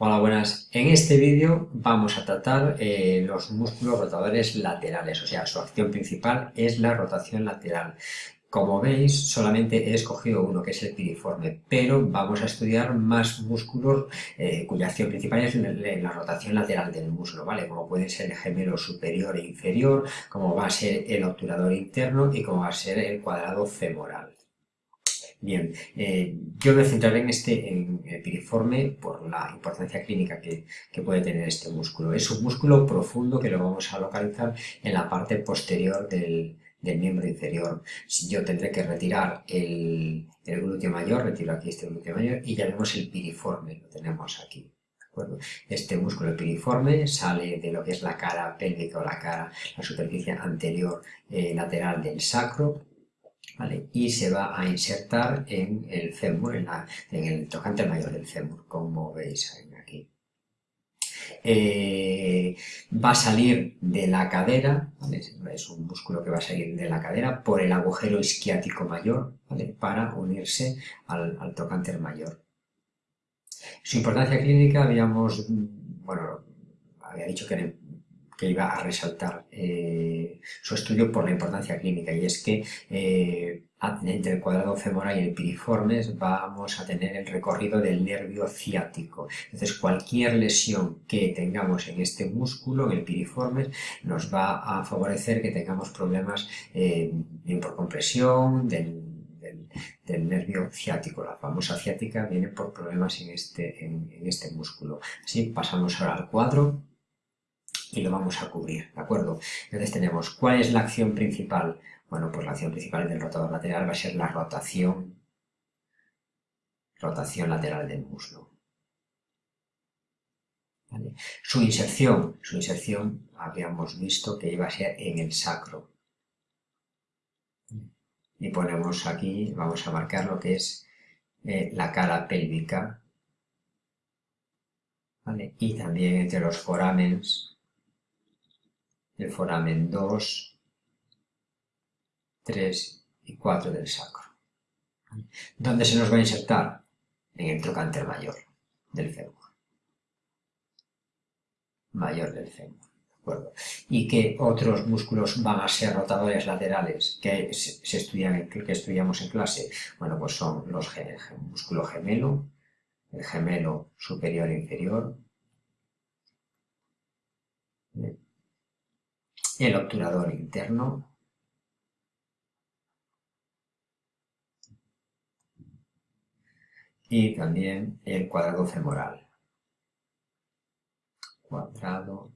Hola, buenas. En este vídeo vamos a tratar eh, los músculos rotadores laterales, o sea, su acción principal es la rotación lateral. Como veis, solamente he escogido uno, que es el piriforme, pero vamos a estudiar más músculos eh, cuya acción principal es la, rotación lateral del músculo, ¿vale? Como puede ser el gemelo superior e inferior, como va a ser el obturador interno y como va a ser el cuadrado femoral. Bien, eh, yo me centraré en este el piriforme por la importancia clínica que, puede tener este músculo. Es un músculo profundo que lo vamos a localizar en la parte posterior del, miembro inferior. Yo tendré que retirar el, glúteo mayor, retiro aquí este glúteo mayor y ya vemos el piriforme, lo tenemos aquí. Este músculo piriforme sale de lo que es la cara pélvica o la cara, la superficie anterior eh, lateral del sacro, y se va a insertar en el fémur, en, el tocante mayor del fémur, como veis aquí. Eh, va a salir de la cadera, es un músculo que va a salir de la cadera por el agujero isquiático mayor, para unirse al, tocante mayor. Su importancia clínica, habíamos, bueno, había dicho que que iba a resaltar eh, su estudio por la importancia clínica y es que eh, entre el cuadrado femoral y el piriformes vamos a tener el recorrido del nervio ciático. Entonces cualquier lesión que tengamos en este músculo, en el piriformes, nos va a favorecer que tengamos problemas eh, por compresión del, nervio ciático. La famosa ciática viene por problemas en este, en este músculo. Así pasamos ahora al cuadro y lo vamos a cubrir, ¿de acuerdo? Entonces tenemos, ¿cuál es la acción principal? Bueno, pues la acción principal del rotador lateral va a ser la rotación, rotación lateral del muslo. Su inserción, su inserción habíamos visto que iba a ser en el sacro. Y ponemos aquí, vamos a marcar lo que es eh, la cara pélvica, y también entre los foramens el foramen 2, 3 y 4 del sacro. ¿Dónde se nos va a insertar? En el trocánter mayor del fémur. Mayor del fémur. ¿Y qué otros músculos van a ser rotadores laterales que, se que estudiamos en clase? Bueno, pues son los músculo gemelo, el gemelo superior e inferior, el obturador interno, y también el cuadrado femoral. Cuadrado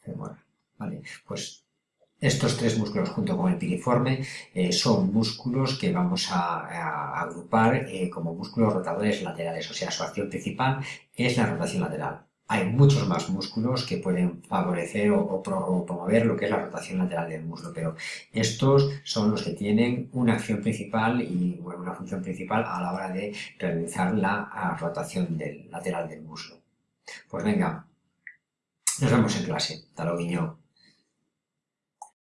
femoral. Vale, pues estos tres músculos junto con el piriforme eh, son músculos que vamos a, agrupar eh, como músculos rotadores laterales, o sea, su acción principal es la rotación lateral hay muchos más músculos que pueden favorecer o, promover lo que es la rotación lateral del muslo, pero estos son los que tienen una acción principal y una función principal a la hora de realizar la rotación del, lateral del muslo. Pues venga, nos vemos en clase. Hasta